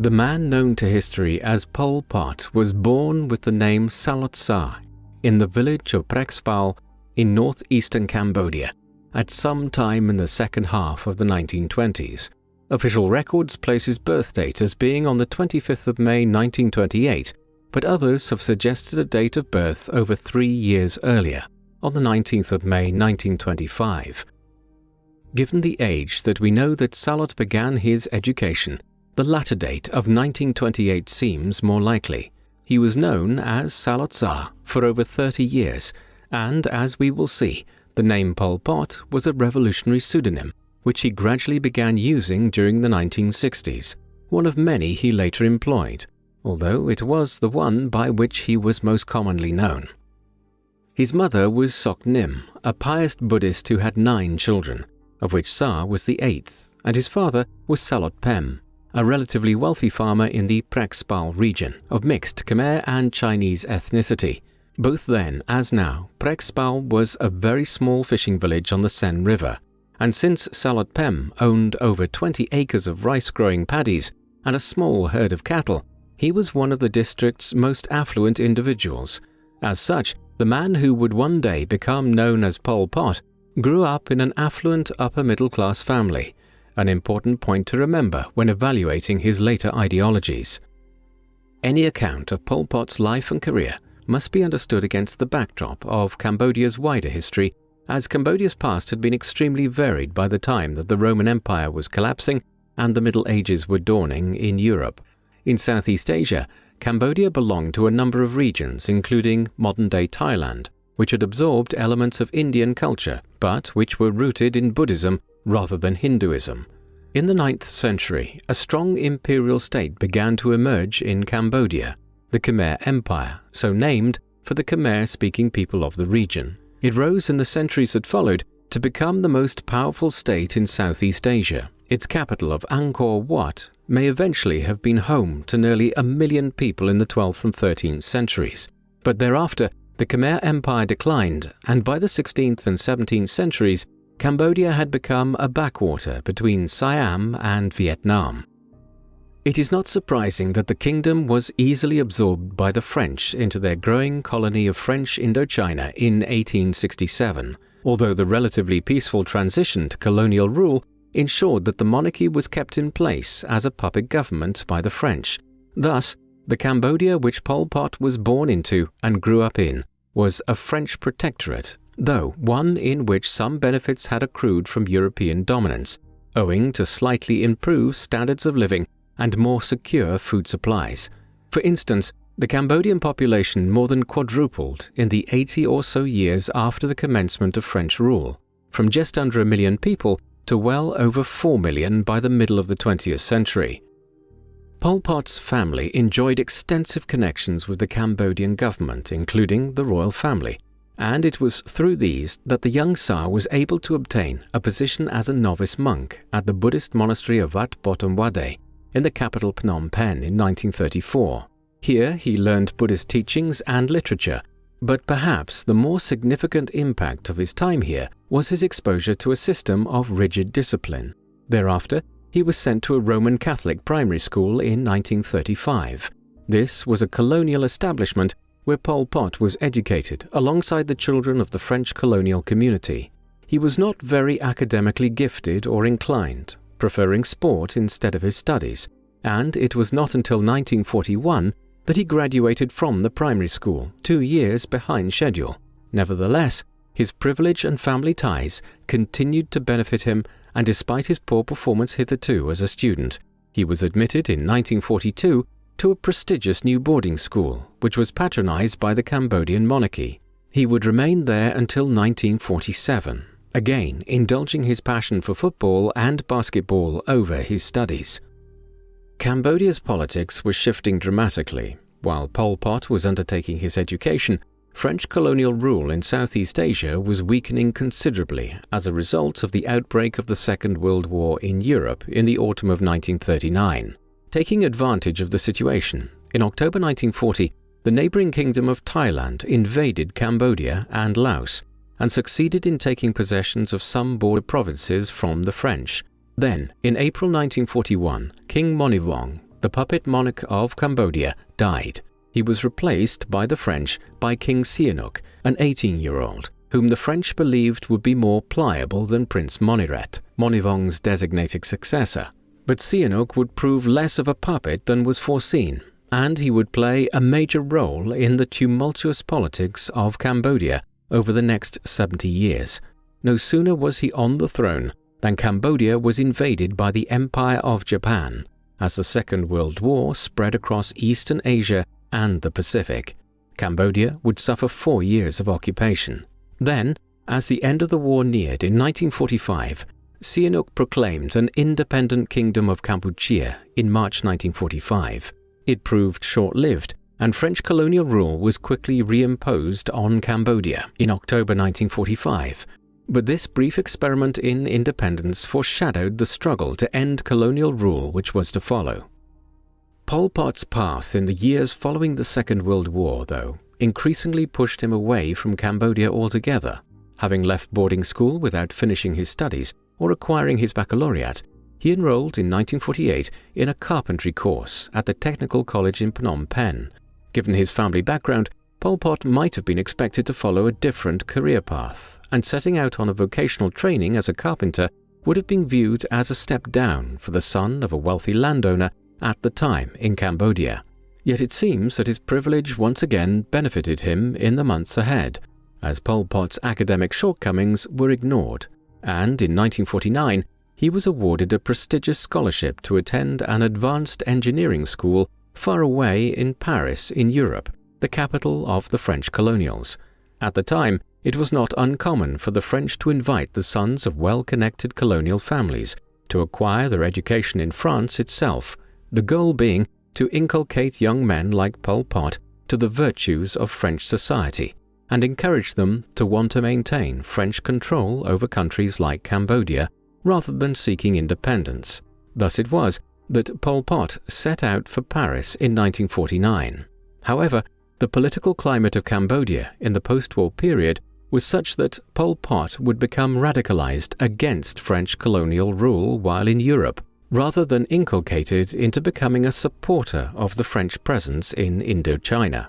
The man known to history as Pol Pot was born with the name Saloth Sar in the village of Prek Sbauv in northeastern Cambodia at some time in the second half of the 1920s. Official records place his birth date as being on the 25th of May 1928, but others have suggested a date of birth over three years earlier, on the 19th of May 1925. Given the age that we know that Saloth began his education, the latter date of 1928 seems more likely. He was known as Saloth Sar for over 30 years, and as we will see, the name Pol Pot was a revolutionary pseudonym which he gradually began using during the 1960s, one of many he later employed, although it was the one by which he was most commonly known. His mother was Sok Nim, a pious Buddhist who had nine children, of which Sar was the eighth, and his father was Saloth Pem, a relatively wealthy farmer in the Prek Sbauv region of mixed Khmer and Chinese ethnicity. Both then as now, Prek Sbauv was a very small fishing village on the Sen River, and since Saloth Pem owned over 20 acres of rice-growing paddies and a small herd of cattle, he was one of the district's most affluent individuals. As such, the man who would one day become known as Pol Pot grew up in an affluent upper-middle-class family, an important point to remember when evaluating his later ideologies. Any account of Pol Pot's life and career must be understood against the backdrop of Cambodia's wider history, as Cambodia's past had been extremely varied by the time that the Roman Empire was collapsing and the Middle Ages were dawning in Europe. In Southeast Asia, Cambodia belonged to a number of regions, including modern-day Thailand, which had absorbed elements of Indian culture, but which were rooted in Buddhism rather than Hinduism. In the 9th century, a strong imperial state began to emerge in Cambodia, the Khmer Empire, so named for the Khmer-speaking people of the region. It rose in the centuries that followed to become the most powerful state in Southeast Asia. Its capital of Angkor Wat may eventually have been home to nearly a million people in the 12th and 13th centuries, but thereafter the Khmer Empire declined, and by the 16th and 17th centuries, Cambodia had become a backwater between Siam and Vietnam. It is not surprising that the kingdom was easily absorbed by the French into their growing colony of French Indochina in 1867, although the relatively peaceful transition to colonial rule ensured that the monarchy was kept in place as a puppet government by the French. Thus, the Cambodia which Pol Pot was born into and grew up in was a French protectorate though one in which some benefits had accrued from European dominance, owing to slightly improved standards of living and more secure food supplies. For instance, the Cambodian population more than quadrupled in the 80 or so years after the commencement of French rule, from just under a million people to well over 4 million by the middle of the 20th century. Pol Pot's family enjoyed extensive connections with the Cambodian government, including the royal family, and it was through these that the young Sar was able to obtain a position as a novice monk at the Buddhist monastery of Wat Botum Vaddei in the capital Phnom Penh in 1934. Here he learned Buddhist teachings and literature, but perhaps the more significant impact of his time here was his exposure to a system of rigid discipline. Thereafter, he was sent to a Roman Catholic primary school in 1935. This was a colonial establishment where Pol Pot was educated alongside the children of the French colonial community. He was not very academically gifted or inclined, preferring sport instead of his studies, and it was not until 1941 that he graduated from the primary school, two years behind schedule. Nevertheless, his privilege and family ties continued to benefit him, and despite his poor performance hitherto as a student, he was admitted in 1942 to a prestigious new boarding school, which was patronized by the Cambodian monarchy. He would remain there until 1947, again indulging his passion for football and basketball over his studies. Cambodia's politics were shifting dramatically. While Pol Pot was undertaking his education, French colonial rule in Southeast Asia was weakening considerably as a result of the outbreak of the Second World War in Europe in the autumn of 1939. Taking advantage of the situation, in October 1940, the neighboring kingdom of Thailand invaded Cambodia and Laos and succeeded in taking possessions of some border provinces from the French. Then, in April 1941, King Monivong, the puppet monarch of Cambodia, died. He was replaced by the French by King Sihanouk, an 18-year-old, whom the French believed would be more pliable than Prince Monireth, Monivong's designated successor. But Sihanouk would prove less of a puppet than was foreseen, and he would play a major role in the tumultuous politics of Cambodia over the next 70 years. No sooner was he on the throne than Cambodia was invaded by the Empire of Japan, as the Second World War spread across Eastern Asia and the Pacific. Cambodia would suffer four years of occupation. Then, as the end of the war neared in 1945, Sihanouk proclaimed an independent kingdom of Kampuchea in March 1945. It proved short-lived, and French colonial rule was quickly reimposed on Cambodia in October 1945. But this brief experiment in independence foreshadowed the struggle to end colonial rule which was to follow. Pol Pot's path in the years following the Second World War, though, increasingly pushed him away from Cambodia altogether. Having left boarding school without finishing his studies or acquiring his baccalaureate, he enrolled in 1948 in a carpentry course at the Technical College in Phnom Penh. Given his family background, Pol Pot might have been expected to follow a different career path, and setting out on a vocational training as a carpenter would have been viewed as a step down for the son of a wealthy landowner at the time in Cambodia. Yet it seems that his privilege once again benefited him in the months ahead, as Pol Pot's academic shortcomings were ignored, and in 1949 he was awarded a prestigious scholarship to attend an advanced engineering school far away in Paris in Europe, the capital of the French colonials. At the time, it was not uncommon for the French to invite the sons of well-connected colonial families to acquire their education in France itself, the goal being to inculcate young men like Pol Pot to the virtues of French society and encouraged them to want to maintain French control over countries like Cambodia rather than seeking independence. Thus it was that Pol Pot set out for Paris in 1949. However, the political climate of Cambodia in the post-war period was such that Pol Pot would become radicalized against French colonial rule while in Europe, rather than inculcated into becoming a supporter of the French presence in Indochina.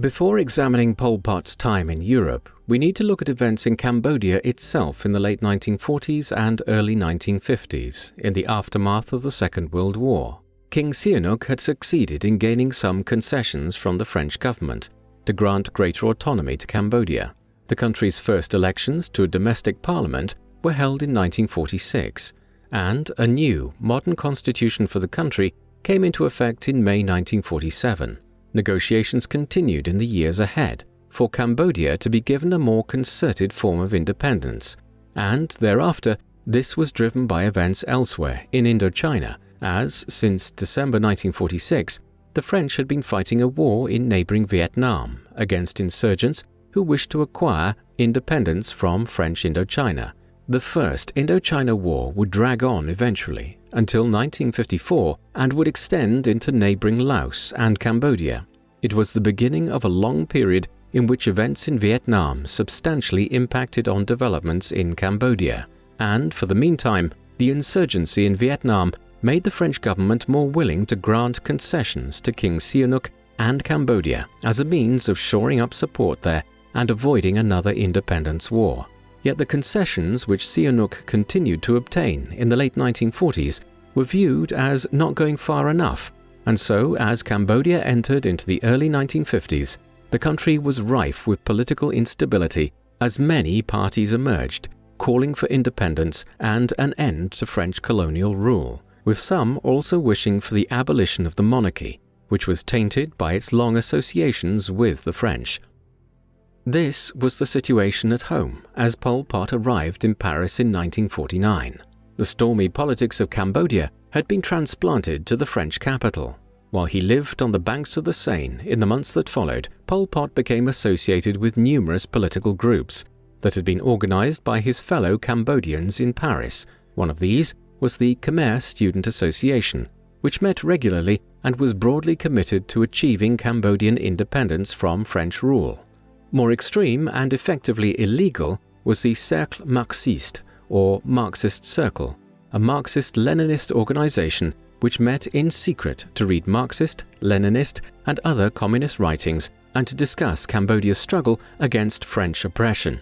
Before examining Pol Pot's time in Europe, we need to look at events in Cambodia itself in the late 1940s and early 1950s, in the aftermath of the Second World War. King Sihanouk had succeeded in gaining some concessions from the French government to grant greater autonomy to Cambodia. The country's first elections to a domestic parliament were held in 1946, and a new, modern constitution for the country came into effect in May 1947. Negotiations continued in the years ahead for Cambodia to be given a more concerted form of independence, and thereafter this was driven by events elsewhere in Indochina, as since December 1946 the French had been fighting a war in neighboring Vietnam against insurgents who wished to acquire independence from French Indochina. The First Indochina War would drag on eventually, until 1954 and would extend into neighboring Laos and Cambodia. It was the beginning of a long period in which events in Vietnam substantially impacted on developments in Cambodia, and for the meantime, the insurgency in Vietnam made the French government more willing to grant concessions to King Sihanouk and Cambodia as a means of shoring up support there and avoiding another independence war. Yet the concessions which Sihanouk continued to obtain in the late 1940s were viewed as not going far enough, and so as Cambodia entered into the early 1950s, the country was rife with political instability as many parties emerged, calling for independence and an end to French colonial rule, with some also wishing for the abolition of the monarchy, which was tainted by its long associations with the French. This was the situation at home as Pol Pot arrived in Paris in 1949. The stormy politics of Cambodia had been transplanted to the French capital. While he lived on the banks of the Seine in the months that followed, Pol Pot became associated with numerous political groups that had been organized by his fellow Cambodians in Paris. One of these was the Khmer Student Association, which met regularly and was broadly committed to achieving Cambodian independence from French rule. More extreme and effectively illegal was the Cercle Marxiste, or Marxist Circle, a Marxist-Leninist organization which met in secret to read Marxist, Leninist, and other communist writings and to discuss Cambodia's struggle against French oppression.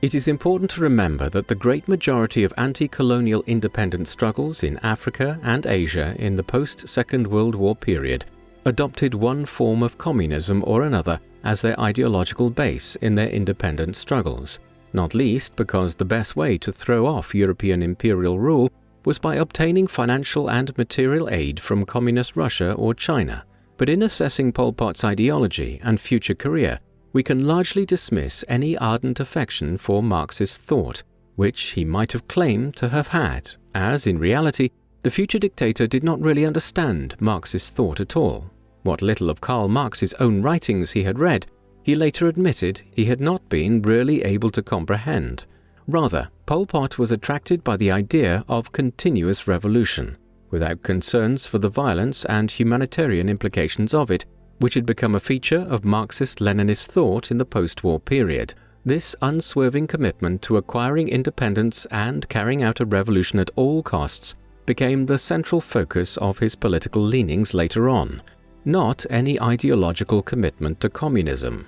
It is important to remember that the great majority of anti-colonial independence struggles in Africa and Asia in the post-Second World War period adopted one form of communism or another as their ideological base in their independent struggles, not least because the best way to throw off European imperial rule was by obtaining financial and material aid from Communist Russia or China. But in assessing Pol Pot's ideology and future career, we can largely dismiss any ardent affection for Marxist thought, which he might have claimed to have had, as in reality, the future dictator did not really understand Marxist thought at all. What little of Karl Marx's own writings he had read, he later admitted he had not been really able to comprehend. Rather, Pol Pot was attracted by the idea of continuous revolution, without concerns for the violence and humanitarian implications of it, which had become a feature of Marxist-Leninist thought in the post-war period. This unswerving commitment to acquiring independence and carrying out a revolution at all costs became the central focus of his political leanings later on, not any ideological commitment to communism.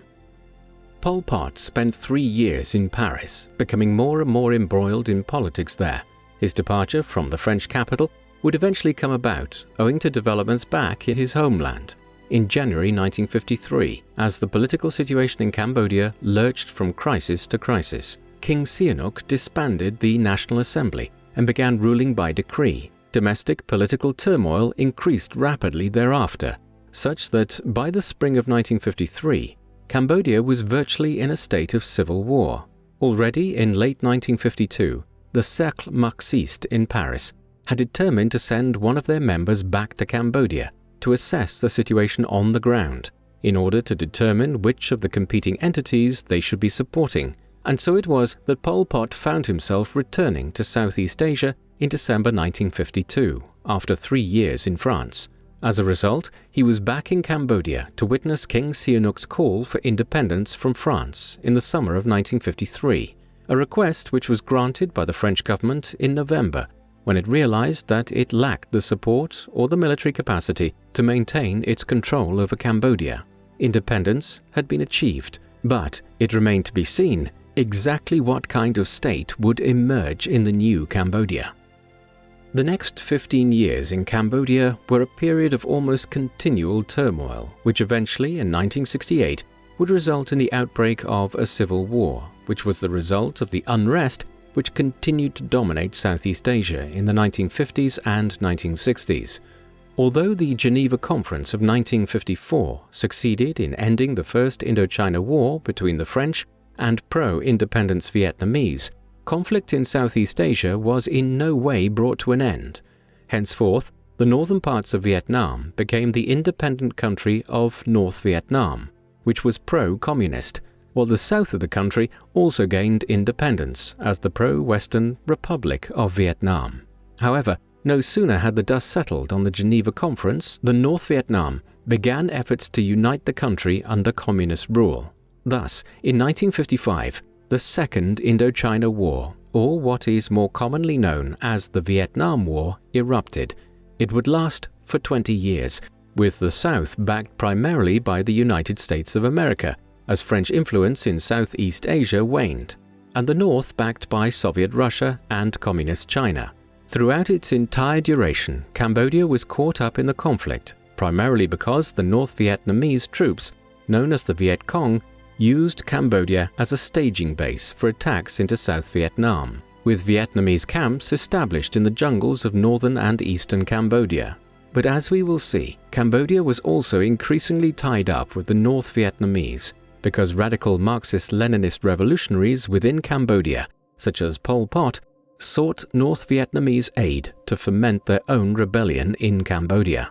Pol Pot spent three years in Paris, becoming more and more embroiled in politics there. His departure from the French capital would eventually come about owing to developments back in his homeland. In January 1953, as the political situation in Cambodia lurched from crisis to crisis, King Sihanouk disbanded the National Assembly and began ruling by decree. Domestic political turmoil increased rapidly thereafter, such that by the spring of 1953, Cambodia was virtually in a state of civil war. Already in late 1952, the Cercle Marxiste in Paris had determined to send one of their members back to Cambodia to assess the situation on the ground in order to determine which of the competing entities they should be supporting, and so it was that Pol Pot found himself returning to Southeast Asia in December 1952, after three years in France. As a result, he was back in Cambodia to witness King Sihanouk's call for independence from France in the summer of 1953, a request which was granted by the French government in November when it realized that it lacked the support or the military capacity to maintain its control over Cambodia. Independence had been achieved, but it remained to be seen exactly what kind of state would emerge in the new Cambodia. The next 15 years in Cambodia were a period of almost continual turmoil, which eventually, in 1968, would result in the outbreak of a civil war, which was the result of the unrest which continued to dominate Southeast Asia in the 1950s and 1960s. Although the Geneva Conference of 1954 succeeded in ending the First Indochina War between the French and pro-independence Vietnamese, conflict in Southeast Asia was in no way brought to an end. Henceforth, the northern parts of Vietnam became the independent country of North Vietnam, which was pro-communist, while the south of the country also gained independence as the pro-Western Republic of Vietnam. However, no sooner had the dust settled on the Geneva Conference than North Vietnam began efforts to unite the country under communist rule. Thus, in 1955, the Second Indochina War, or what is more commonly known as the Vietnam War, erupted. It would last for 20 years, with the South backed primarily by the United States of America, as French influence in Southeast Asia waned, and the North backed by Soviet Russia and Communist China. Throughout its entire duration, Cambodia was caught up in the conflict, primarily because the North Vietnamese troops, known as the Viet Cong, used Cambodia as a staging base for attacks into South Vietnam, with Vietnamese camps established in the jungles of northern and eastern Cambodia. But as we will see, Cambodia was also increasingly tied up with the North Vietnamese because radical Marxist-Leninist revolutionaries within Cambodia, such as Pol Pot, sought North Vietnamese aid to foment their own rebellion in Cambodia.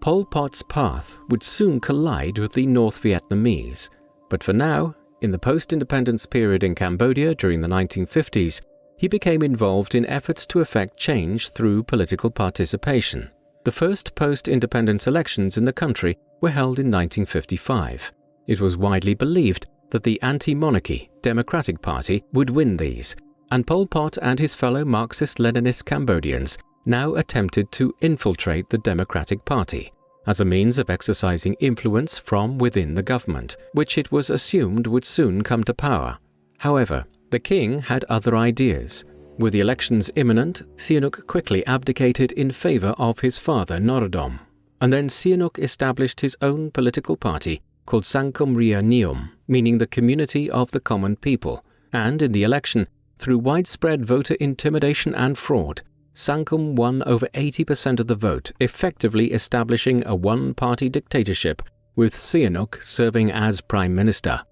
Pol Pot's path would soon collide with the North Vietnamese, but for now, in the post-independence period in Cambodia during the 1950s, he became involved in efforts to effect change through political participation. The first post-independence elections in the country were held in 1955. It was widely believed that the anti-monarchy Democratic Party would win these, and Pol Pot and his fellow Marxist-Leninist Cambodians now attempted to infiltrate the Democratic Party as a means of exercising influence from within the government, which it was assumed would soon come to power. However, the king had other ideas. With the elections imminent, Sihanouk quickly abdicated in favor of his father Norodom, and then Sihanouk established his own political party called Sangkum Reastr Niyum, meaning the community of the common people, and in the election, through widespread voter intimidation and fraud, Sangkum won over 80% of the vote, effectively establishing a one-party dictatorship, with Sihanouk serving as prime minister.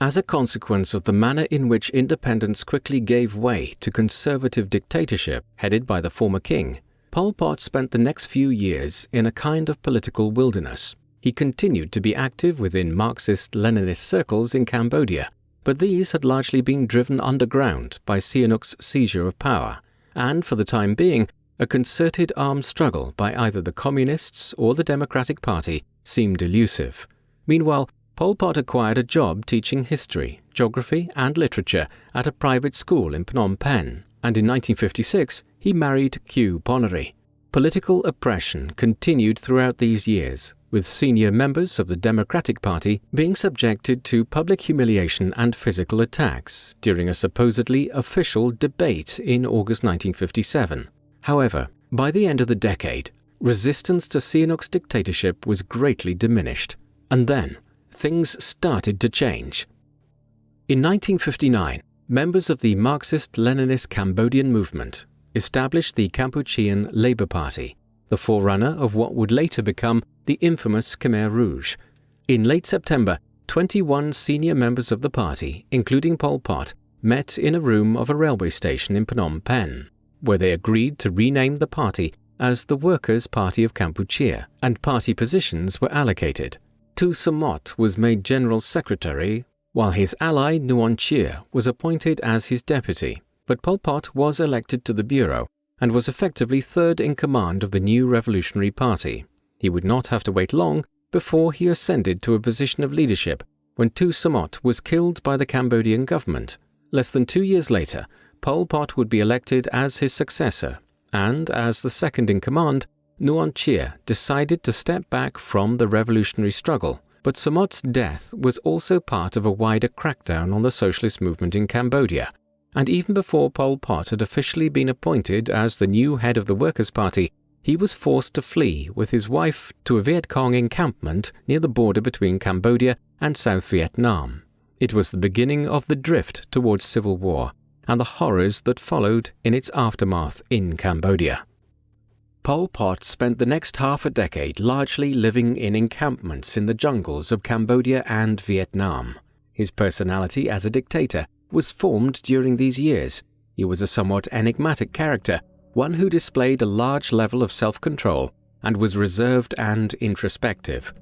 As a consequence of the manner in which independence quickly gave way to conservative dictatorship headed by the former king, Pol Pot spent the next few years in a kind of political wilderness. He continued to be active within Marxist-Leninist circles in Cambodia, but these had largely been driven underground by Sihanouk's seizure of power, and for the time being, a concerted armed struggle by either the Communists or the Democratic Party seemed elusive. Meanwhile, Pol Pot acquired a job teaching history, geography, and literature at a private school in Phnom Penh, and in 1956 he married Khieu Ponnery. Political oppression continued throughout these years, with senior members of the Democratic Party being subjected to public humiliation and physical attacks during a supposedly official debate in August 1957. However, by the end of the decade, resistance to Sihanouk's dictatorship was greatly diminished, and then things started to change. In 1959, members of the Marxist-Leninist Cambodian movement established the Kampuchean Labour Party, the forerunner of what would later become the infamous Khmer Rouge. In late September, 21 senior members of the party, including Pol Pot, met in a room of a railway station in Phnom Penh, where they agreed to rename the party as the Workers' Party of Kampuchea, and party positions were allocated. Tou Samouth was made General Secretary, while his ally Nuon Chea was appointed as his deputy. But Pol Pot was elected to the Bureau and was effectively third in command of the new Revolutionary Party. He would not have to wait long before he ascended to a position of leadership when Tou Samouth was killed by the Cambodian government. Less than two years later, Pol Pot would be elected as his successor, and as the second in command, Nuon Chea decided to step back from the revolutionary struggle, but Samouth's death was also part of a wider crackdown on the socialist movement in Cambodia, and even before Pol Pot had officially been appointed as the new head of the Workers' Party, he was forced to flee with his wife to a Viet Cong encampment near the border between Cambodia and South Vietnam. It was the beginning of the drift towards civil war and the horrors that followed in its aftermath in Cambodia. Pol Pot spent the next half a decade largely living in encampments in the jungles of Cambodia and Vietnam. His personality as a dictator was formed during these years. He was a somewhat enigmatic character, one who displayed a large level of self-control and was reserved and introspective.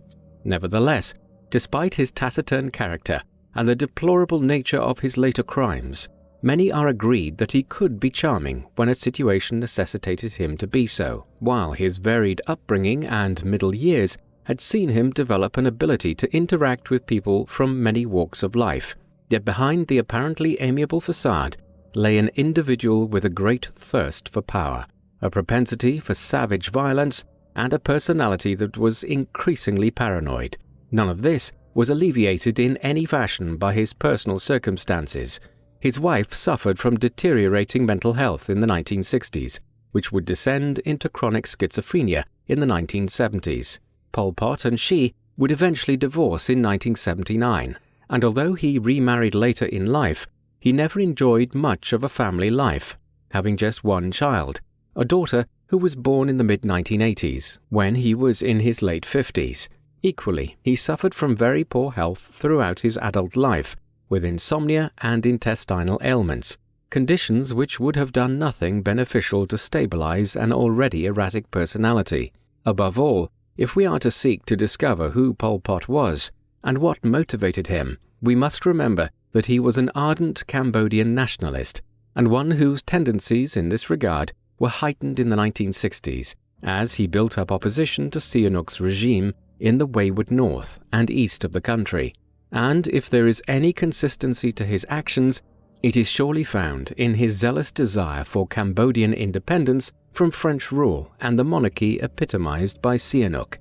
Nevertheless, despite his taciturn character and the deplorable nature of his later crimes, Many are agreed that he could be charming when a situation necessitated him to be so, while his varied upbringing and middle years had seen him develop an ability to interact with people from many walks of life. Yet behind the apparently amiable facade lay an individual with a great thirst for power, a propensity for savage violence, and a personality that was increasingly paranoid. None of this was alleviated in any fashion by his personal circumstances – his wife suffered from deteriorating mental health in the 1960s, which would descend into chronic schizophrenia in the 1970s. Pol Pot and she would eventually divorce in 1979, and although he remarried later in life, he never enjoyed much of a family life, having just one child, a daughter who was born in the mid 1980s, when he was in his late 50s. Equally, he suffered from very poor health throughout his adult life, with insomnia and intestinal ailments, conditions which would have done nothing beneficial to stabilize an already erratic personality. Above all, if we are to seek to discover who Pol Pot was and what motivated him, we must remember that he was an ardent Cambodian nationalist and one whose tendencies in this regard were heightened in the 1960s as he built up opposition to Sihanouk's regime in the wayward north and east of the country and if there is any consistency to his actions, It is surely found in his zealous desire for Cambodian independence from French rule and the monarchy epitomized by Sihanouk.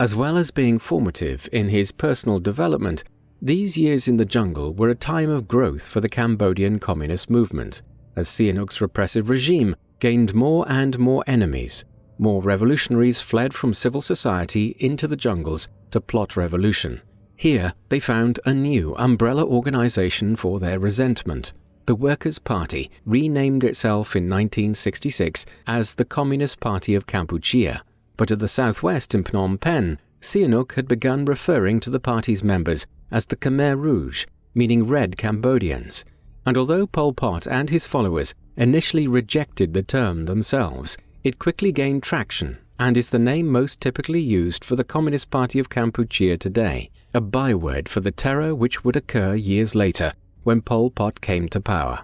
As well as being formative in his personal development, these years in the jungle were a time of growth for the Cambodian communist movement, as Sihanouk's repressive regime gained more and more enemies. More revolutionaries fled from civil society into the jungles to plot revolution. Here, they found a new umbrella organization for their resentment. The Workers' Party renamed itself in 1966 as the Communist Party of Kampuchea, but at the southwest in Phnom Penh, Sihanouk had begun referring to the party's members as the Khmer Rouge, meaning Red Cambodians. And although Pol Pot and his followers initially rejected the term themselves, it quickly gained traction and is the name most typically used for the Communist Party of Kampuchea today, a byword for the terror which would occur years later when Pol Pot came to power.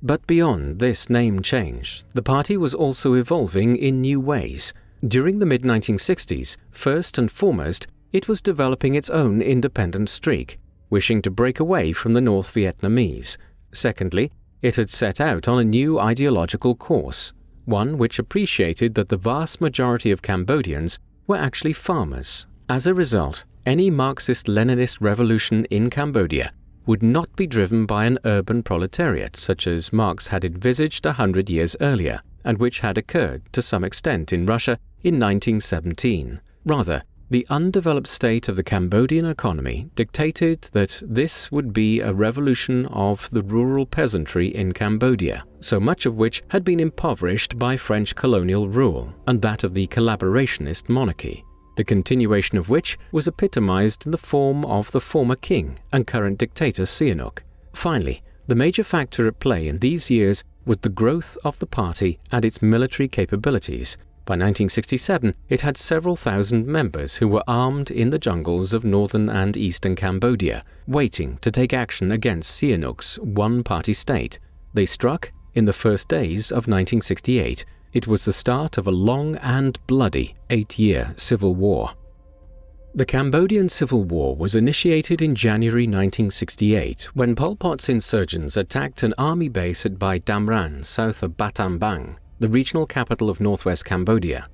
But beyond this name change, the party was also evolving in new ways. During the mid 1960s, first and foremost, it was developing its own independent streak, wishing to break away from the North Vietnamese. Secondly, it had set out on a new ideological course, one which appreciated that the vast majority of Cambodians were actually farmers. As a result, any Marxist-Leninist revolution in Cambodia would not be driven by an urban proletariat such as Marx had envisaged a hundred years earlier, and which had occurred to some extent in Russia in 1917. Rather, the undeveloped state of the Cambodian economy dictated that this would be a revolution of the rural peasantry in Cambodia, so much of which had been impoverished by French colonial rule and that of the collaborationist monarchy, the continuation of which was epitomized in the form of the former king and current dictator Sihanouk. Finally, the major factor at play in these years was the growth of the party and its military capabilities, by 1967, it had several thousand members who were armed in the jungles of northern and eastern Cambodia, waiting to take action against Sihanouk's one-party state. They struck in the first days of 1968. It was the start of a long and bloody eight-year civil war. The Cambodian Civil War was initiated in January 1968 when Pol Pot's insurgents attacked an army base at Bay Damran, south of Battambang, the regional capital of northwest Cambodia.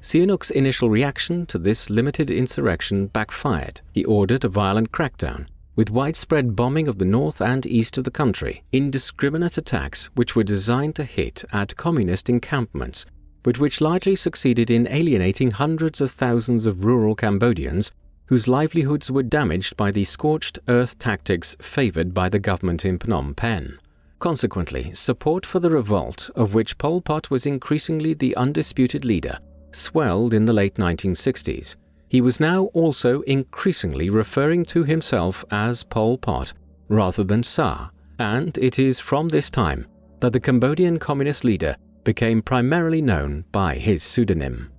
Sihanouk's initial reaction to this limited insurrection backfired. He ordered a violent crackdown, with widespread bombing of the north and east of the country, indiscriminate attacks which were designed to hit at communist encampments, but which largely succeeded in alienating hundreds of thousands of rural Cambodians whose livelihoods were damaged by the scorched earth tactics favored by the government in Phnom Penh. Consequently, support for the revolt, of which Pol Pot was increasingly the undisputed leader, swelled in the late 1960s. He was now also increasingly referring to himself as Pol Pot rather than Sar, and it is from this time that the Cambodian communist leader became primarily known by his pseudonym.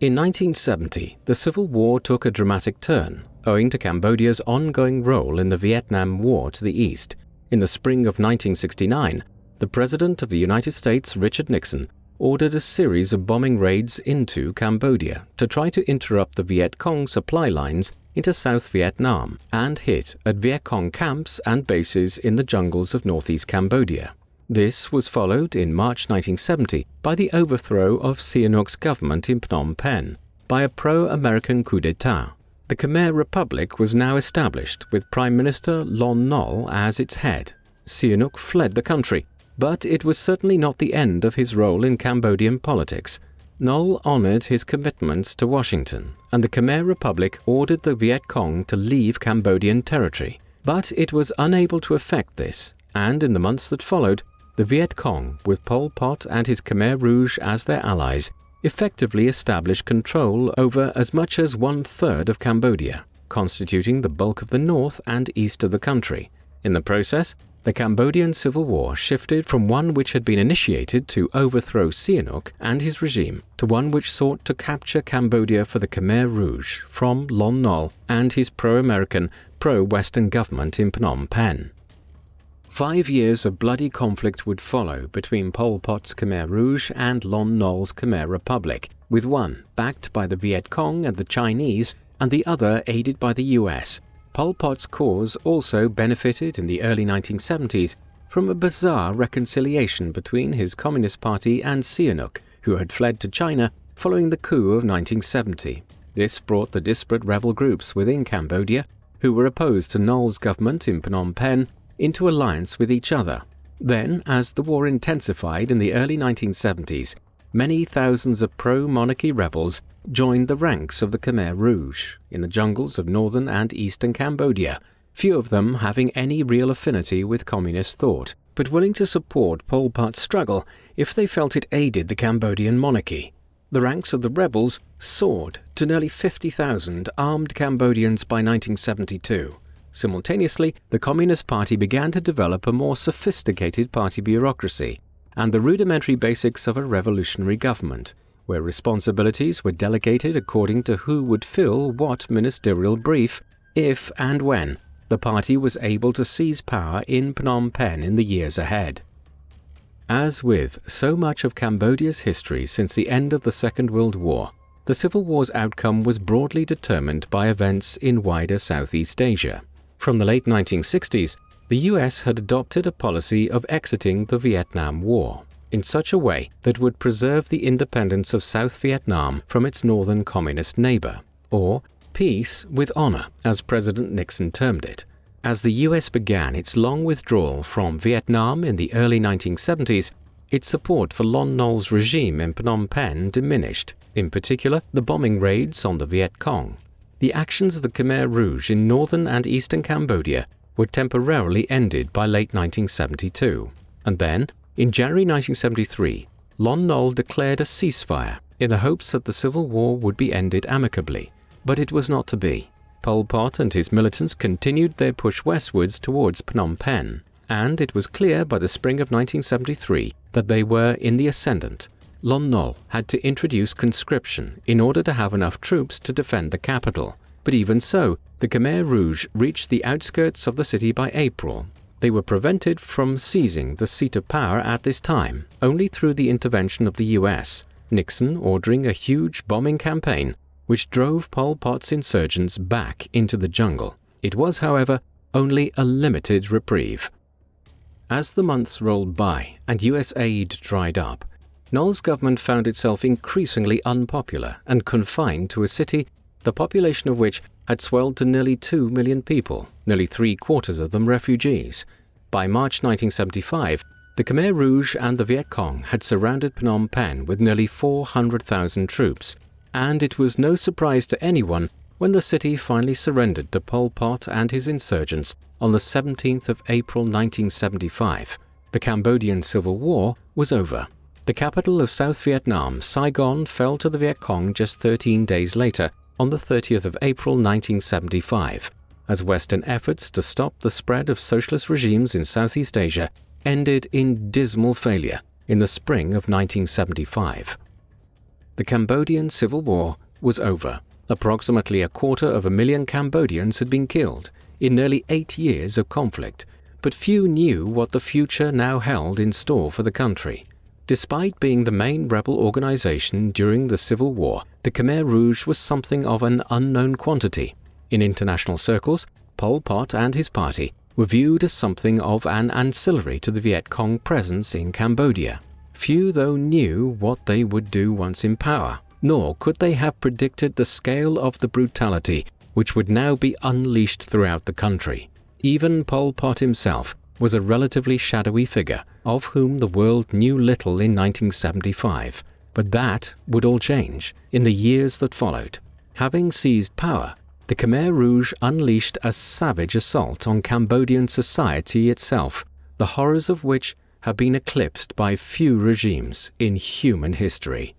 In 1970, the Civil War took a dramatic turn, owing to Cambodia's ongoing role in the Vietnam War to the east in the spring of 1969, the President of the United States, Richard Nixon, ordered a series of bombing raids into Cambodia to try to interrupt the Viet Cong supply lines into South Vietnam and hit at Viet Cong camps and bases in the jungles of northeast Cambodia. This was followed in March 1970 by the overthrow of Sihanouk's government in Phnom Penh by a pro-American coup d'etat the Khmer Republic was now established with Prime Minister Lon Nol as its head. Sihanouk fled the country, but it was certainly not the end of his role in Cambodian politics. Nol honored his commitments to Washington, and the Khmer Republic ordered the Viet Cong to leave Cambodian territory. But it was unable to effect this, and in the months that followed, the Viet Cong, with Pol Pot and his Khmer Rouge as their allies, effectively established control over as much as one-third of Cambodia, constituting the bulk of the north and east of the country. In the process, the Cambodian Civil War shifted from one which had been initiated to overthrow Sihanouk and his regime to one which sought to capture Cambodia for the Khmer Rouge from Lon Nol and his pro-American, pro-Western government in Phnom Penh. Five years of bloody conflict would follow between Pol Pot's Khmer Rouge and Lon Nol's Khmer Republic, with one backed by the Viet Cong and the Chinese, and the other aided by the US. Pol Pot's cause also benefited in the early 1970s from a bizarre reconciliation between his Communist Party and Sihanouk, who had fled to China following the coup of 1970. This brought the disparate rebel groups within Cambodia, who were opposed to Nol's government in Phnom Penh, into alliance with each other. Then, as the war intensified in the early 1970s, many thousands of pro-monarchy rebels joined the ranks of the Khmer Rouge in the jungles of northern and eastern Cambodia, few of them having any real affinity with communist thought, but willing to support Pol Pot's struggle if they felt it aided the Cambodian monarchy. The ranks of the rebels soared to nearly 50,000 armed Cambodians by 1972. Simultaneously, the Communist Party began to develop a more sophisticated party bureaucracy and the rudimentary basics of a revolutionary government, where responsibilities were delegated according to who would fill what ministerial brief, if and when the party was able to seize power in Phnom Penh in the years ahead. As with so much of Cambodia's history since the end of the Second World War, the Civil War's outcome was broadly determined by events in wider Southeast Asia. From the late 1960s, the US had adopted a policy of exiting the Vietnam War in such a way that would preserve the independence of South Vietnam from its northern communist neighbor, or Peace with honor, as President Nixon termed it. As the US began its long withdrawal from Vietnam in the early 1970s, its support for Lon Nol's regime in Phnom Penh diminished, in particular the bombing raids on the Viet Cong. The actions of the Khmer Rouge in northern and eastern Cambodia were temporarily ended by late 1972, and then, in January 1973, Lon Nol declared a ceasefire in the hopes that the civil war would be ended amicably but it was not to be. Pol Pot and his militants continued their push westwards towards Phnom Penh, and it was clear by the spring of 1973 that they were in the ascendant. Lon Nol had to introduce conscription in order to have enough troops to defend the capital. But even so, the Khmer Rouge reached the outskirts of the city by April. They were prevented from seizing the seat of power at this time only through the intervention of the US, Nixon ordering a huge bombing campaign which drove Pol Pot's insurgents back into the jungle. It was, however, only a limited reprieve. As the months rolled by and US aid dried up, Nol's government found itself increasingly unpopular and confined to a city the population of which had swelled to nearly 2 million people, nearly three quarters of them refugees. By March 1975, the Khmer Rouge and the Viet Cong had surrounded Phnom Penh with nearly 400,000 troops, and it was no surprise to anyone when the city finally surrendered to Pol Pot and his insurgents on the 17th of April 1975. The Cambodian Civil War was over. The capital of South Vietnam, Saigon, fell to the Viet Cong just 13 days later, on the 30th of April 1975, as Western efforts to stop the spread of socialist regimes in Southeast Asia ended in dismal failure in the spring of 1975 the Cambodian Civil War was over. Approximately a quarter of a million Cambodians had been killed in nearly eight years of conflict, but few knew what the future now held in store for the country. Despite being the main rebel organization during the Civil War, the Khmer Rouge was something of an unknown quantity. In international circles, Pol Pot and his party were viewed as something of an ancillary to the Viet Cong presence in Cambodia. Few, though, knew what they would do once in power, nor could they have predicted the scale of the brutality which would now be unleashed throughout the country. Even Pol Pot himself was a relatively shadowy figure, of whom the world knew little in 1975. But that would all change in the years that followed. Having seized power, the Khmer Rouge unleashed a savage assault on Cambodian society itself, the horrors of which have been eclipsed by few regimes in human history.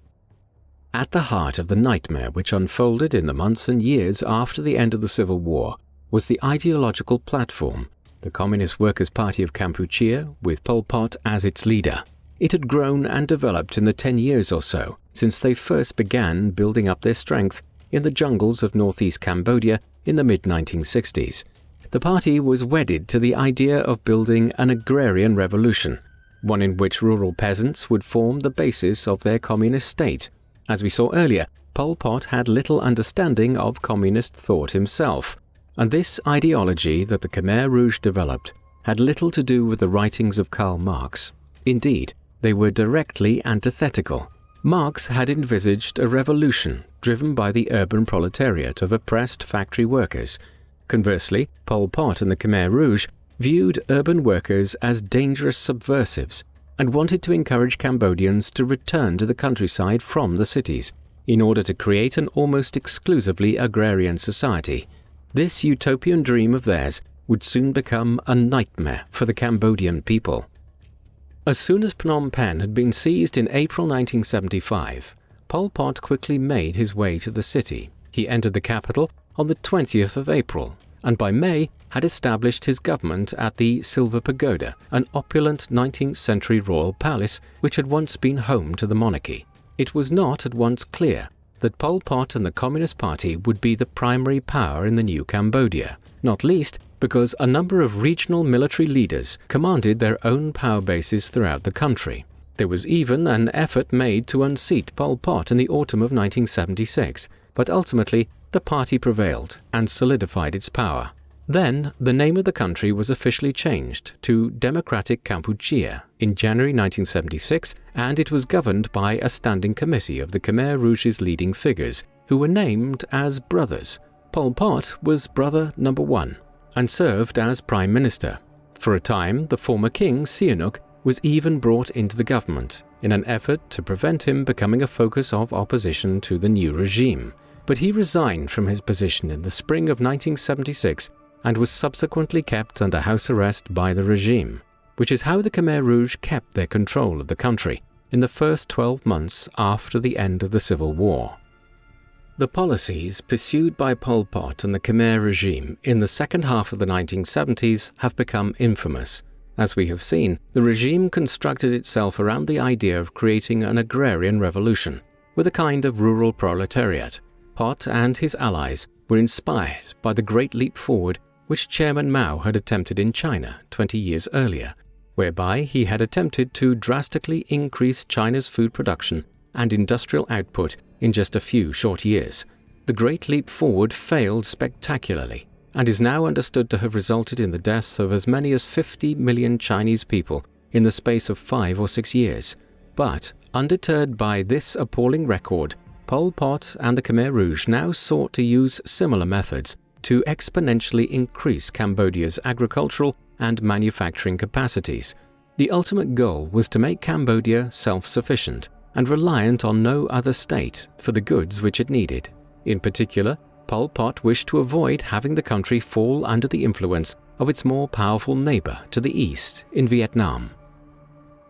At the heart of the nightmare which unfolded in the months and years after the end of the Civil War was the ideological platform, the Communist Workers' Party of Kampuchea, with Pol Pot as its leader. It had grown and developed in the ten years or so since they first began building up their strength in the jungles of northeast Cambodia in the mid 1960s. The party was wedded to the idea of building an agrarian revolution one in which rural peasants would form the basis of their communist state. As we saw earlier, Pol Pot had little understanding of communist thought himself, and this ideology that the Khmer Rouge developed had little to do with the writings of Karl Marx. Indeed, they were directly antithetical. Marx had envisaged a revolution driven by the urban proletariat of oppressed factory workers. Conversely, Pol Pot and the Khmer Rouge viewed urban workers as dangerous subversives and wanted to encourage Cambodians to return to the countryside from the cities in order to create an almost exclusively agrarian society. This utopian dream of theirs would soon become a nightmare for the Cambodian people. As soon as Phnom Penh had been seized in April 1975, Pol Pot quickly made his way to the city. He entered the capital on the 20th of April and by May had established his government at the Silver Pagoda, an opulent 19th century royal palace which had once been home to the monarchy. It was not at once clear that Pol Pot and the Communist Party would be the primary power in the new Cambodia, not least because a number of regional military leaders commanded their own power bases throughout the country. There was even an effort made to unseat Pol Pot in the autumn of 1976, but ultimately the party prevailed and solidified its power. Then, the name of the country was officially changed to Democratic Kampuchea in January 1976, and it was governed by a standing committee of the Khmer Rouge's leading figures, who were named as brothers. Pol Pot was brother number one and served as prime minister. For a time, the former king, Sihanouk, was even brought into the government in an effort to prevent him becoming a focus of opposition to the new regime but he resigned from his position in the spring of 1976 and was subsequently kept under house arrest by the regime, which is how the Khmer Rouge kept their control of the country in the first 12 months after the end of the civil war. The policies pursued by Pol Pot and the Khmer regime in the second half of the 1970s have become infamous. As we have seen, the regime constructed itself around the idea of creating an agrarian revolution, with a kind of rural proletariat, Pot and his allies were inspired by the Great Leap Forward which Chairman Mao had attempted in China 20 years earlier, whereby he had attempted to drastically increase China's food production and industrial output in just a few short years. The Great Leap Forward failed spectacularly and is now understood to have resulted in the deaths of as many as 50 million Chinese people in the space of five or six years. But, undeterred by this appalling record, Pol Pot and the Khmer Rouge now sought to use similar methods to exponentially increase Cambodia's agricultural and manufacturing capacities. The ultimate goal was to make Cambodia self-sufficient and reliant on no other state for the goods which it needed. In particular, Pol Pot wished to avoid having the country fall under the influence of its more powerful neighbor to the east in Vietnam.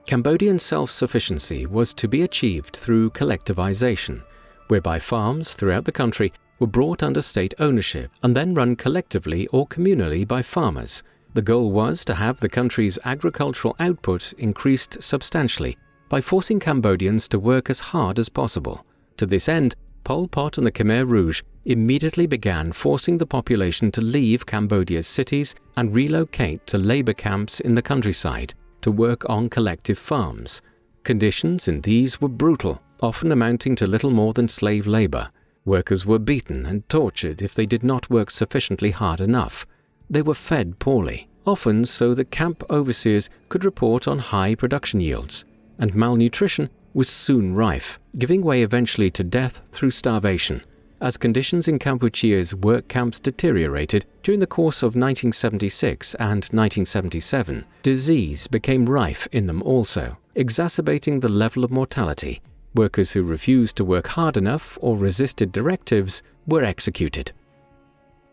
Cambodian self-sufficiency was to be achieved through collectivization, whereby farms throughout the country were brought under state ownership and then run collectively or communally by farmers. The goal was to have the country's agricultural output increased substantially by forcing Cambodians to work as hard as possible. To this end, Pol Pot and the Khmer Rouge immediately began forcing the population to leave Cambodia's cities and relocate to labor camps in the countryside to work on collective farms. Conditions in these were brutal often amounting to little more than slave labor. Workers were beaten and tortured if they did not work sufficiently hard enough. They were fed poorly, often so that camp overseers could report on high production yields, and malnutrition was soon rife, giving way eventually to death through starvation. As conditions in Kampuchea's work camps deteriorated during the course of 1976 and 1977, disease became rife in them also, exacerbating the level of mortality Workers who refused to work hard enough or resisted directives were executed.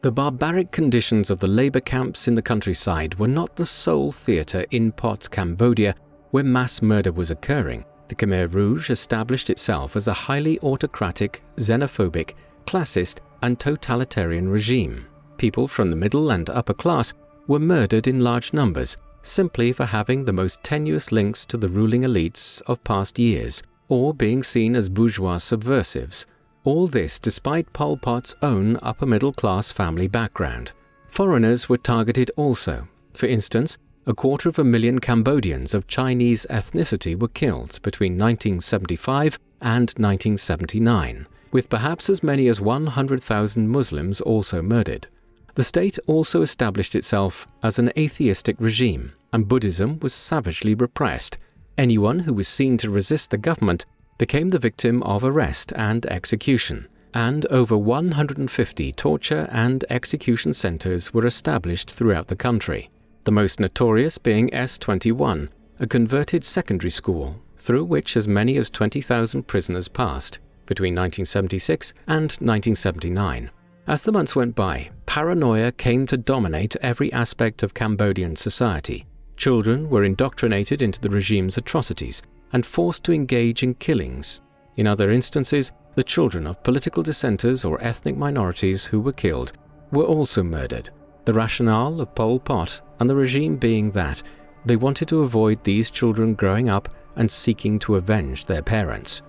The barbaric conditions of the labor camps in the countryside were not the sole theatre in Pot's Cambodia where mass murder was occurring. The Khmer Rouge established itself as a highly autocratic, xenophobic, classist, and totalitarian regime. People from the middle and upper class were murdered in large numbers simply for having the most tenuous links to the ruling elites of past years or being seen as bourgeois subversives. All this despite Pol Pot's own upper middle class family background. Foreigners were targeted also. For instance, a quarter of a million Cambodians of Chinese ethnicity were killed between 1975 and 1979, with perhaps as many as 100,000 Muslims also murdered. The state also established itself as an atheistic regime, and Buddhism was savagely repressed. Anyone who was seen to resist the government became the victim of arrest and execution, and over 150 torture and execution centers were established throughout the country, the most notorious being S21, a converted secondary school through which as many as 20,000 prisoners passed between 1976 and 1979. As the months went by, paranoia came to dominate every aspect of Cambodian society. Children were indoctrinated into the regime's atrocities and forced to engage in killings. In other instances, the children of political dissenters or ethnic minorities who were killed were also murdered. The rationale of Pol Pot and the regime being that they wanted to avoid these children growing up and seeking to avenge their parents.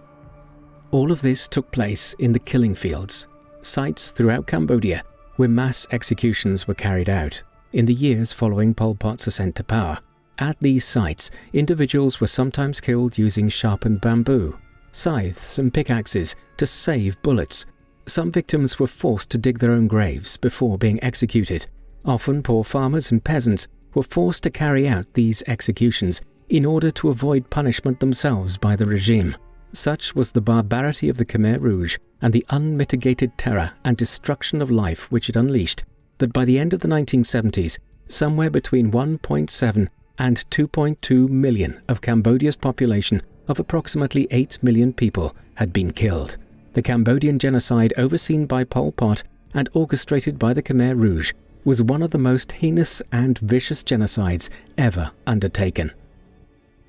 All of this took place in the killing fields, sites throughout Cambodia where mass executions were carried out in the years following Pol Pot's ascent to power. At these sites, individuals were sometimes killed using sharpened bamboo, scythes and pickaxes to save bullets. Some victims were forced to dig their own graves before being executed. Often poor farmers and peasants were forced to carry out these executions in order to avoid punishment themselves by the regime. Such was the barbarity of the Khmer Rouge and the unmitigated terror and destruction of life which it unleashed that by the end of the 1970s, somewhere between 1.7 and 2.2 million of Cambodia's population of approximately 8 million people had been killed. The Cambodian genocide overseen by Pol Pot and orchestrated by the Khmer Rouge was one of the most heinous and vicious genocides ever undertaken.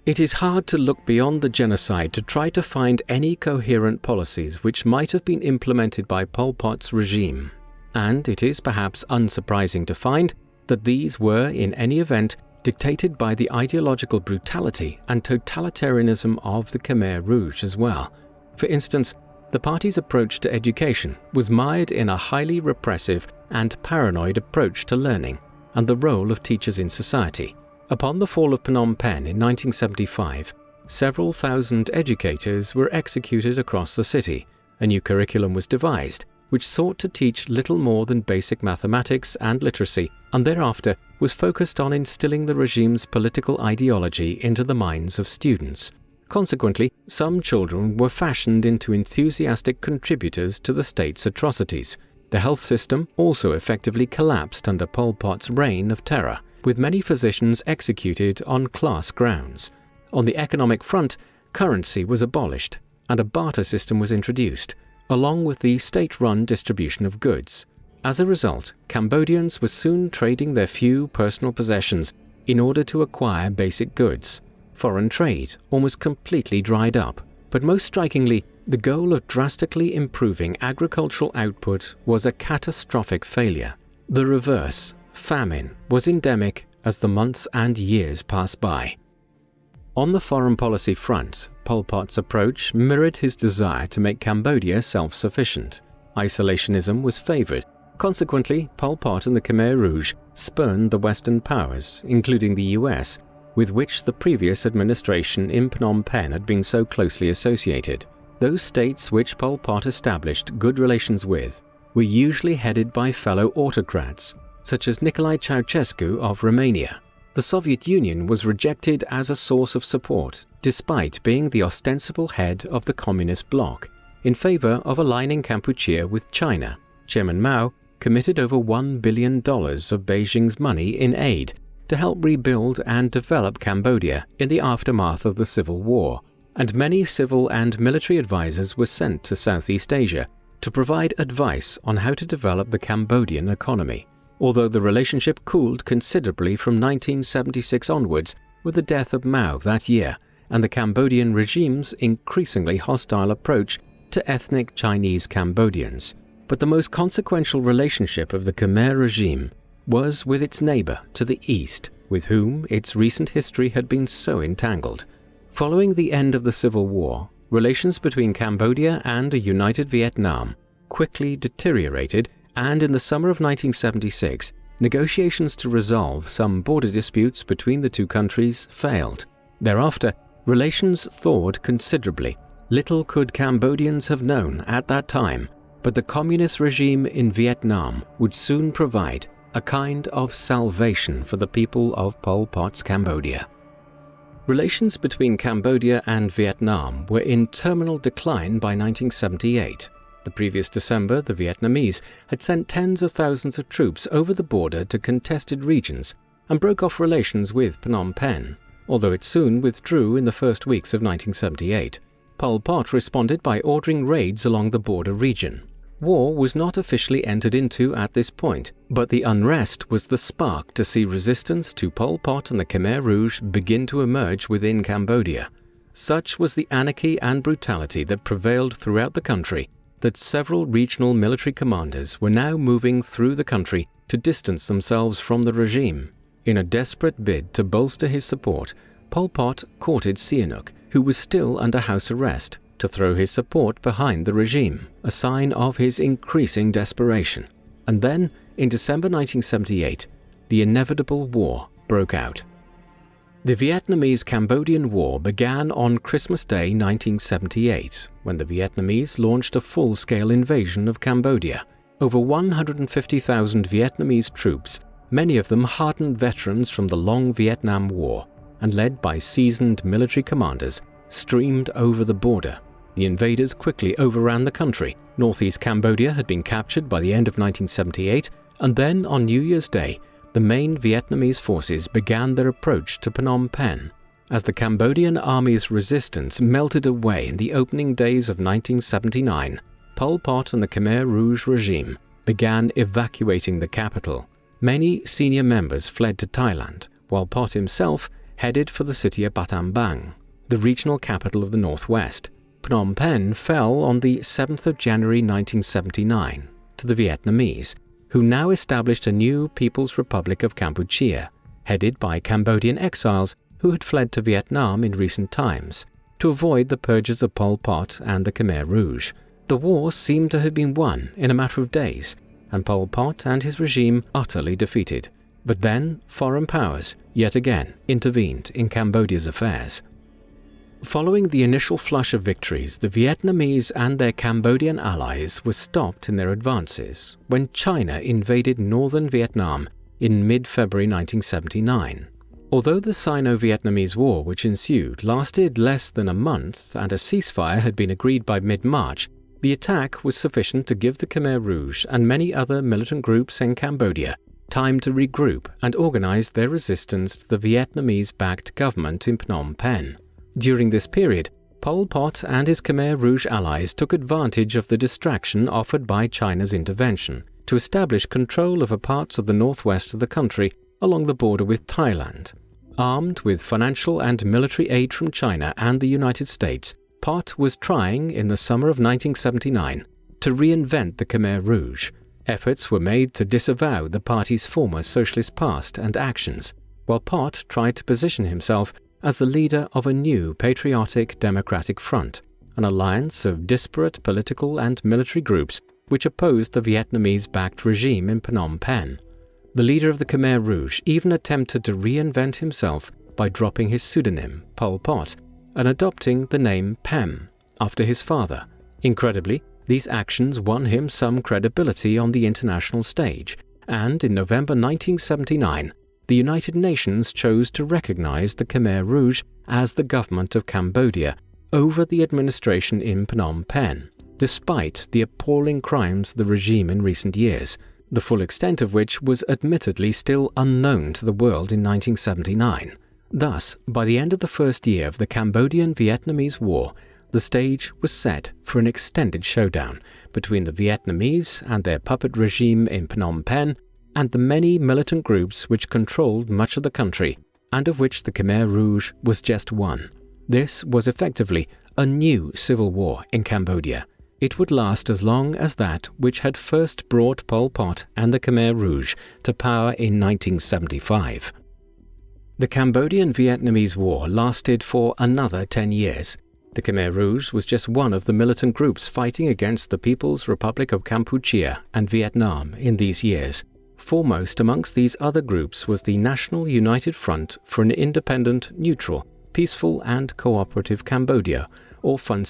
It is hard to look beyond the genocide to try to find any coherent policies which might have been implemented by Pol Pot's regime, and it is perhaps unsurprising to find that these were, in any event, dictated by the ideological brutality and totalitarianism of the Khmer Rouge as well. For instance, the party's approach to education was mired in a highly repressive and paranoid approach to learning and the role of teachers in society. Upon the fall of Phnom Penh in 1975, several thousand educators were executed across the city. A new curriculum was devised, which sought to teach little more than basic mathematics and literacy, and thereafter was focused on instilling the regime's political ideology into the minds of students. Consequently, some children were fashioned into enthusiastic contributors to the state's atrocities. The health system also effectively collapsed under Pol Pot's reign of terror, with many physicians executed on class grounds. On the economic front, currency was abolished and a barter system was introduced, along with the state-run distribution of goods. As a result, Cambodians were soon trading their few personal possessions in order to acquire basic goods. Foreign trade almost completely dried up, but most strikingly, the goal of drastically improving agricultural output was a catastrophic failure. The reverse, famine, was endemic as the months and years passed by. On the foreign policy front, Pol Pot's approach mirrored his desire to make Cambodia self-sufficient. Isolationism was favored. Consequently, Pol Pot and the Khmer Rouge spurned the Western powers, including the US, with which the previous administration in Phnom Penh had been so closely associated. Those states which Pol Pot established good relations with were usually headed by fellow autocrats, such as Nicolae Ceausescu of Romania. The Soviet Union was rejected as a source of support, despite being the ostensible head of the communist bloc, in favor of aligning Kampuchea with China. Chairman Mao committed over $1 billion of Beijing's money in aid to help rebuild and develop Cambodia in the aftermath of the Civil War, and many civil and military advisors were sent to Southeast Asia to provide advice on how to develop the Cambodian economy although the relationship cooled considerably from 1976 onwards with the death of Mao that year and the Cambodian regime's increasingly hostile approach to ethnic Chinese Cambodians. But the most consequential relationship of the Khmer regime was with its neighbor to the east, with whom its recent history had been so entangled. Following the end of the Civil War, relations between Cambodia and a united Vietnam quickly deteriorated and in the summer of 1976, negotiations to resolve some border disputes between the two countries failed. Thereafter, relations thawed considerably. Little could Cambodians have known at that time but the communist regime in Vietnam would soon provide a kind of salvation for the people of Pol Pot's Cambodia. Relations between Cambodia and Vietnam were in terminal decline by 1978. The previous December, the Vietnamese had sent tens of thousands of troops over the border to contested regions and broke off relations with Phnom Penh, although it soon withdrew in the first weeks of 1978. Pol Pot responded by ordering raids along the border region. War was not officially entered into at this point, but the unrest was the spark to see resistance to Pol Pot and the Khmer Rouge begin to emerge within Cambodia. Such was the anarchy and brutality that prevailed throughout the country that several regional military commanders were now moving through the country to distance themselves from the regime. In a desperate bid to bolster his support, Pol Pot courted Sihanouk, who was still under house arrest, to throw his support behind the regime, a sign of his increasing desperation. And then, in December 1978, the inevitable war broke out. The Vietnamese-Cambodian War began on Christmas Day 1978, when the Vietnamese launched a full-scale invasion of Cambodia. Over 150,000 Vietnamese troops, many of them hardened veterans from the long Vietnam War, and led by seasoned military commanders, streamed over the border the invaders quickly overran the country. Northeast Cambodia had been captured by the end of 1978, and then on New Year's Day, the main Vietnamese forces began their approach to Phnom Penh. As the Cambodian army's resistance melted away in the opening days of 1979, Pol Pot and the Khmer Rouge regime began evacuating the capital. Many senior members fled to Thailand, while Pot himself headed for the city of Battambang, the regional capital of the northwest. Phnom Penh fell on the 7th of January 1979 to the Vietnamese, who now established a new People's Republic of Kampuchea, headed by Cambodian exiles who had fled to Vietnam in recent times to avoid the purges of Pol Pot and the Khmer Rouge. The war seemed to have been won in a matter of days, and Pol Pot and his regime utterly defeated. But then foreign powers yet again intervened in Cambodia's affairs. Following the initial flush of victories, the Vietnamese and their Cambodian allies were stopped in their advances when China invaded northern Vietnam in mid-February 1979. Although the Sino-Vietnamese War which ensued lasted less than a month and a ceasefire had been agreed by mid-March, the attack was sufficient to give the Khmer Rouge and many other militant groups in Cambodia time to regroup and organize their resistance to the Vietnamese-backed government in Phnom Penh. During this period, Pol Pot and his Khmer Rouge allies took advantage of the distraction offered by China's intervention to establish control over parts of the northwest of the country along the border with Thailand. Armed with financial and military aid from China and the United States, Pot was trying, in the summer of 1979, to reinvent the Khmer Rouge. Efforts were made to disavow the party's former socialist past and actions, while Pot tried to position himself as the leader of a new patriotic democratic front, an alliance of disparate political and military groups which opposed the Vietnamese-backed regime in Phnom Penh. The leader of the Khmer Rouge even attempted to reinvent himself by dropping his pseudonym, Pol Pot, and adopting the name Pem, after his father. Incredibly, these actions won him some credibility on the international stage, and in November 1979, the United Nations chose to recognize the Khmer Rouge as the government of Cambodia over the administration in Phnom Penh, despite the appalling crimes of the regime in recent years, the full extent of which was admittedly still unknown to the world in 1979. Thus, by the end of the first year of the Cambodian-Vietnamese War, the stage was set for an extended showdown between the Vietnamese and their puppet regime in Phnom Penh and the many militant groups which controlled much of the country, and of which the Khmer Rouge was just one. This was effectively a new civil war in Cambodia. It would last as long as that which had first brought Pol Pot and the Khmer Rouge to power in 1975. The Cambodian-Vietnamese War lasted for another 10 years. The Khmer Rouge was just one of the militant groups fighting against the People's Republic of Kampuchea and Vietnam in these years. Foremost amongst these other groups was the National United Front for an Independent, Neutral, Peaceful and Cooperative Cambodia, or FUN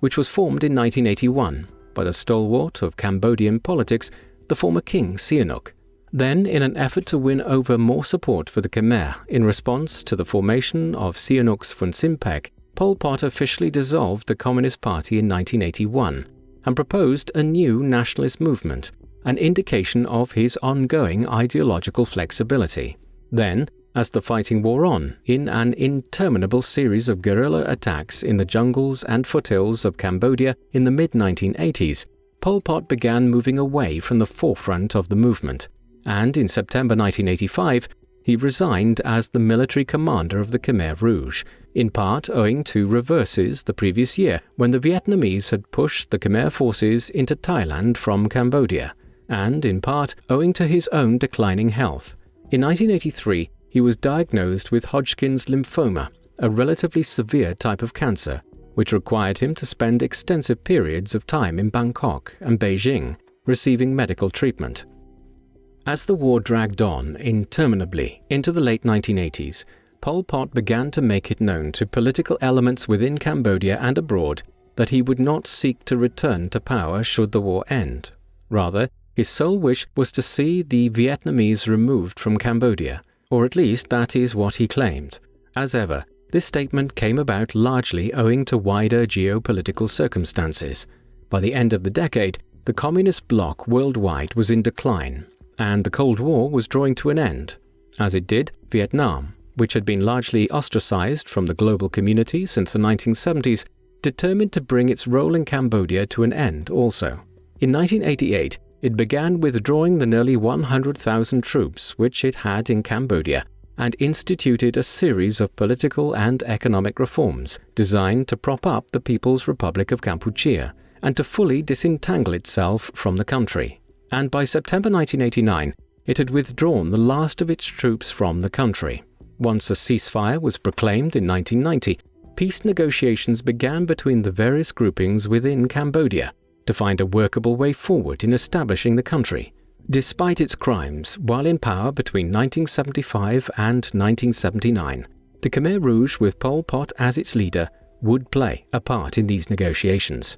which was formed in 1981. by the stalwart of Cambodian politics, the former king Sihanouk. Then, in an effort to win over more support for the Khmer in response to the formation of Sihanouk's Funcinpec, Pol Pot officially dissolved the Communist Party in 1981 and proposed a new nationalist movement, an indication of his ongoing ideological flexibility. Then, as the fighting wore on in an interminable series of guerrilla attacks in the jungles and foothills of Cambodia in the mid 1980s, Pol Pot began moving away from the forefront of the movement and in September 1985, he resigned as the military commander of the Khmer Rouge, in part owing to reverses the previous year when the Vietnamese had pushed the Khmer forces into Thailand from Cambodia, and in part owing to his own declining health. In 1983, he was diagnosed with Hodgkin's lymphoma, a relatively severe type of cancer, which required him to spend extensive periods of time in Bangkok and Beijing receiving medical treatment. As the war dragged on interminably into the late 1980s, Pol Pot began to make it known to political elements within Cambodia and abroad that he would not seek to return to power should the war end. Rather, his sole wish was to see the Vietnamese removed from Cambodia, or at least that is what he claimed. As ever, this statement came about largely owing to wider geopolitical circumstances. By the end of the decade, the communist bloc worldwide was in decline and the Cold War was drawing to an end, as it did Vietnam, which had been largely ostracized from the global community since the 1970s, determined to bring its role in Cambodia to an end also. In 1988, it began withdrawing the nearly 100,000 troops which it had in Cambodia and instituted a series of political and economic reforms designed to prop up the People's Republic of Kampuchea and to fully disentangle itself from the country and by September 1989, it had withdrawn the last of its troops from the country. Once a ceasefire was proclaimed in 1990, peace negotiations began between the various groupings within Cambodia to find a workable way forward in establishing the country. Despite its crimes, while in power between 1975 and 1979, the Khmer Rouge with Pol Pot as its leader would play a part in these negotiations.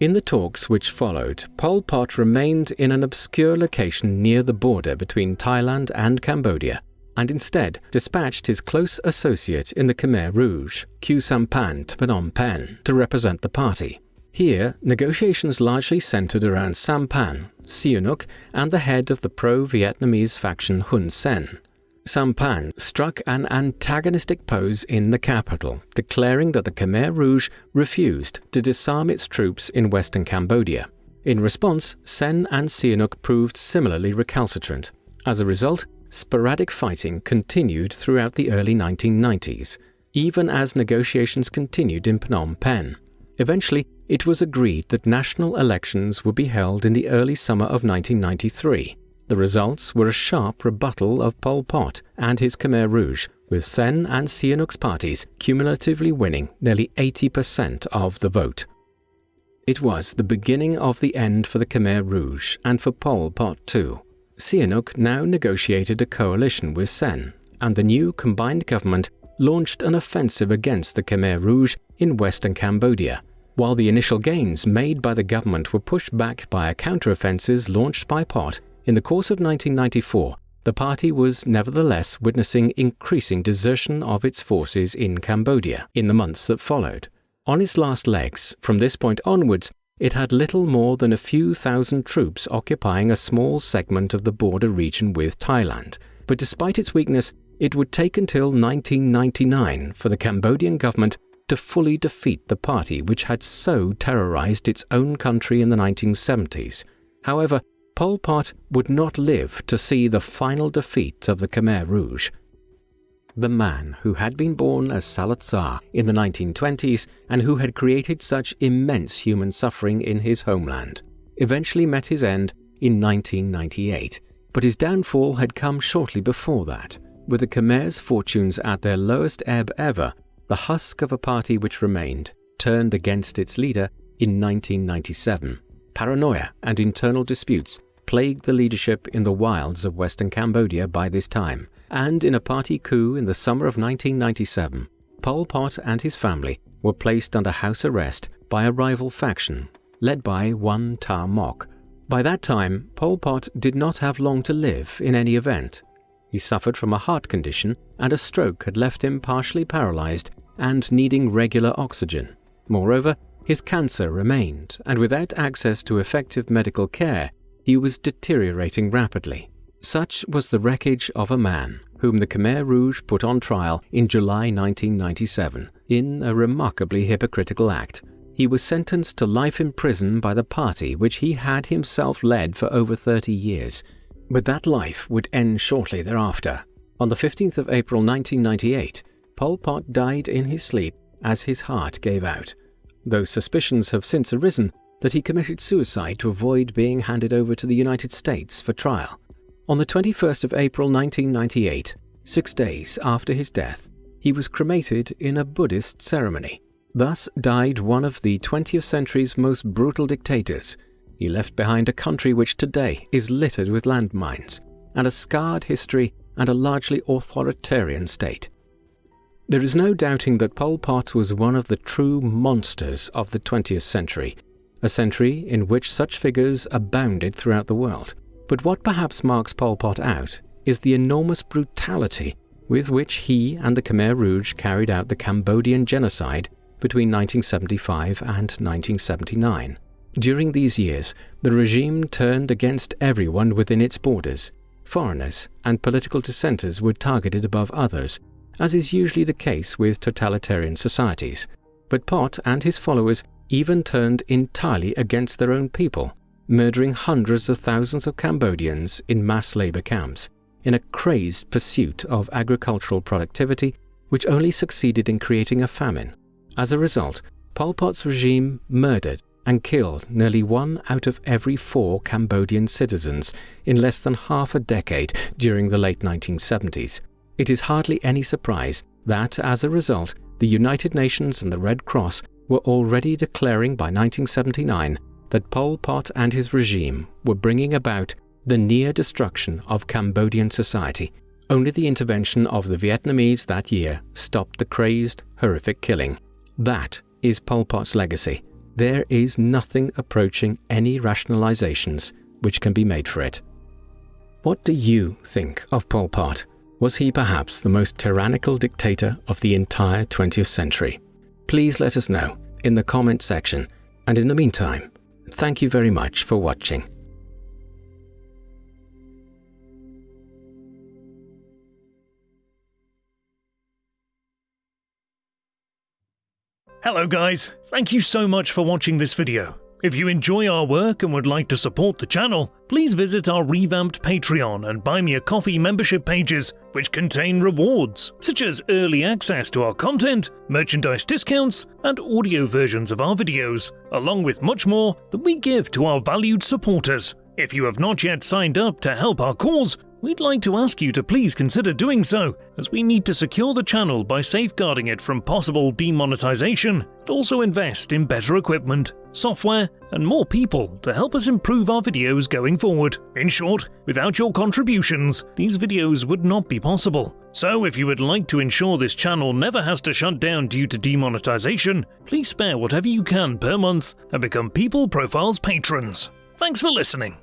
In the talks which followed, Pol Pot remained in an obscure location near the border between Thailand and Cambodia, and instead dispatched his close associate in the Khmer Rouge, Khieu Samphan, to Phnom Penh to represent the party. Here, negotiations largely centered around Samphan, Sihanouk, and the head of the pro-Vietnamese faction Hun Sen, Samphan struck an antagonistic pose in the capital, declaring that the Khmer Rouge refused to disarm its troops in western Cambodia. In response, Sen and Sihanouk proved similarly recalcitrant. As a result, sporadic fighting continued throughout the early 1990s, even as negotiations continued in Phnom Penh. Eventually, it was agreed that national elections would be held in the early summer of 1993, the results were a sharp rebuttal of Pol Pot and his Khmer Rouge, with Sen and Sihanouk's parties cumulatively winning nearly 80% of the vote. It was the beginning of the end for the Khmer Rouge and for Pol Pot too. Sihanouk now negotiated a coalition with Sen, and the new combined government launched an offensive against the Khmer Rouge in western Cambodia, while the initial gains made by the government were pushed back by counteroffensives launched by Pot in the course of 1994, the party was nevertheless witnessing increasing desertion of its forces in Cambodia in the months that followed. On its last legs, from this point onwards, it had little more than a few thousand troops occupying a small segment of the border region with Thailand. But despite its weakness, it would take until 1999 for the Cambodian government to fully defeat the party which had so terrorized its own country in the 1970s. However, Pol Pot would not live to see the final defeat of the Khmer Rouge. The man who had been born as Saloth Sar in the 1920s and who had created such immense human suffering in his homeland eventually met his end in 1998, but his downfall had come shortly before that. With the Khmer's fortunes at their lowest ebb ever, the husk of a party which remained turned against its leader in 1997. Paranoia and internal disputes plagued the leadership in the wilds of western Cambodia by this time, and in a party coup in the summer of 1997, Pol Pot and his family were placed under house arrest by a rival faction. led by one Ta Mok. By that time, Pol Pot did not have long to live in any event. He suffered from a heart condition and a stroke had left him partially paralyzed and needing regular oxygen. Moreover, his cancer remained, and without access to effective medical care, he was deteriorating rapidly. Such was the wreckage of a man whom the Khmer Rouge put on trial in July 1997 in a remarkably hypocritical act. He was sentenced to life in prison by the party which he had himself led for over 30 years. But that life would end shortly thereafter. On the 15th of April 1998, Pol Pot died in his sleep as his heart gave out, though suspicions have since arisen that he committed suicide to avoid being handed over to the United States for trial. On the 21st of April 1998, six days after his death, he was cremated in a Buddhist ceremony. Thus died one of the 20th century's most brutal dictators. He left behind a country which today is littered with landmines, and a scarred history and a largely authoritarian state. There is no doubting that Pol Pot was one of the true monsters of the 20th century, a century in which such figures abounded throughout the world. But what perhaps marks Pol Pot out is the enormous brutality with which he and the Khmer Rouge carried out the Cambodian genocide between 1975 and 1979. During these years, the regime turned against everyone within its borders. Foreigners and political dissenters were targeted above others, as is usually the case with totalitarian societies. But Pot and his followers even turned entirely against their own people, murdering hundreds of thousands of Cambodians in mass labor camps, in a crazed pursuit of agricultural productivity which only succeeded in creating a famine. As a result, Pol Pot's regime murdered and killed nearly one out of every four Cambodian citizens in less than half a decade during the late 1970s, it is hardly any surprise that, as a result, the United Nations and the Red Cross were already declaring by 1979 that Pol Pot and his regime were bringing about the near destruction of Cambodian society. Only the intervention of the Vietnamese that year stopped the crazed, horrific killing. That is Pol Pot's legacy. There is nothing approaching any rationalizations which can be made for it. What do you think of Pol Pot? Was he perhaps the most tyrannical dictator of the entire 20th century? Please let us know in the comment section, and in the meantime, thank you very much for watching. Hello guys, thank you so much for watching this video. If you enjoy our work and would like to support the channel, please visit our revamped Patreon and Buy Me a Coffee membership pages, which contain rewards, such as early access to our content, merchandise discounts, and audio versions of our videos, along with much more that we give to our valued supporters. If you have not yet signed up to help our cause, we'd like to ask you to please consider doing so, as we need to secure the channel by safeguarding it from possible demonetization, and also invest in better equipment, software, and more people to help us improve our videos going forward. In short, without your contributions, these videos would not be possible. So if you would like to ensure this channel never has to shut down due to demonetization, please spare whatever you can per month and become People Profiles patrons. Thanks for listening.